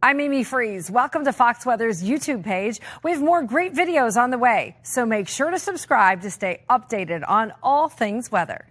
I'm Amy Freeze. Welcome to Fox Weather's YouTube page. We have more great videos on the way, so make sure to subscribe to stay updated on all things weather.